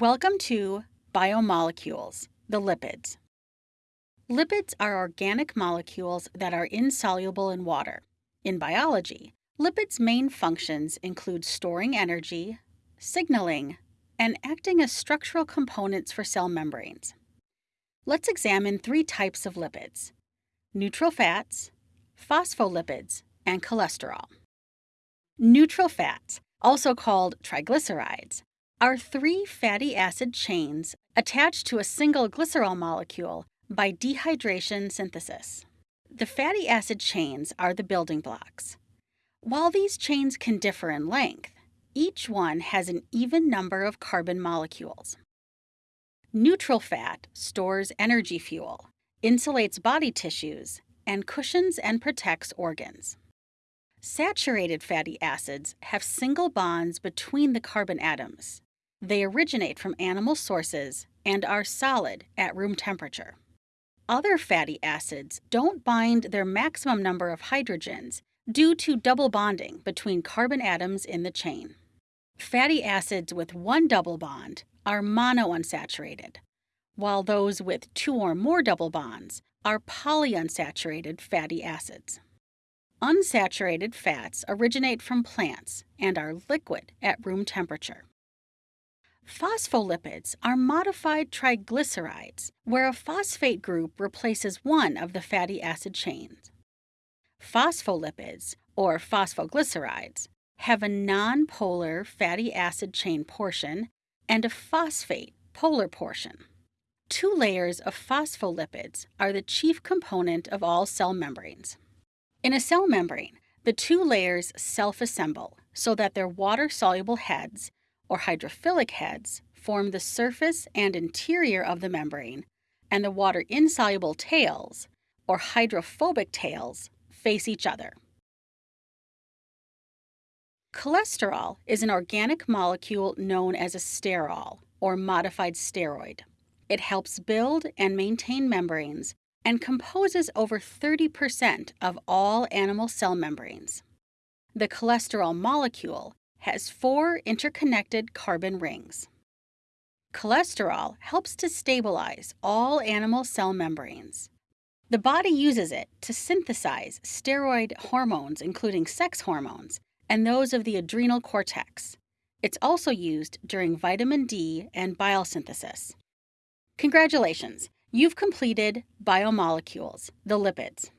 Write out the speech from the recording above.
Welcome to Biomolecules, the lipids. Lipids are organic molecules that are insoluble in water. In biology, lipids' main functions include storing energy, signaling, and acting as structural components for cell membranes. Let's examine three types of lipids neutral fats, phospholipids, and cholesterol. Neutral fats, also called triglycerides, are three fatty acid chains attached to a single glycerol molecule by dehydration synthesis. The fatty acid chains are the building blocks. While these chains can differ in length, each one has an even number of carbon molecules. Neutral fat stores energy fuel, insulates body tissues, and cushions and protects organs. Saturated fatty acids have single bonds between the carbon atoms. They originate from animal sources and are solid at room temperature. Other fatty acids don't bind their maximum number of hydrogens due to double bonding between carbon atoms in the chain. Fatty acids with one double bond are monounsaturated, while those with two or more double bonds are polyunsaturated fatty acids. Unsaturated fats originate from plants and are liquid at room temperature. Phospholipids are modified triglycerides, where a phosphate group replaces one of the fatty acid chains. Phospholipids, or phosphoglycerides, have a nonpolar fatty acid chain portion and a phosphate polar portion. Two layers of phospholipids are the chief component of all cell membranes. In a cell membrane, the two layers self assemble so that their water soluble heads or hydrophilic heads form the surface and interior of the membrane, and the water insoluble tails, or hydrophobic tails, face each other. Cholesterol is an organic molecule known as a sterol, or modified steroid. It helps build and maintain membranes and composes over 30% of all animal cell membranes. The cholesterol molecule has four interconnected carbon rings. Cholesterol helps to stabilize all animal cell membranes. The body uses it to synthesize steroid hormones, including sex hormones, and those of the adrenal cortex. It's also used during vitamin D and bile synthesis. Congratulations, you've completed Biomolecules, the lipids.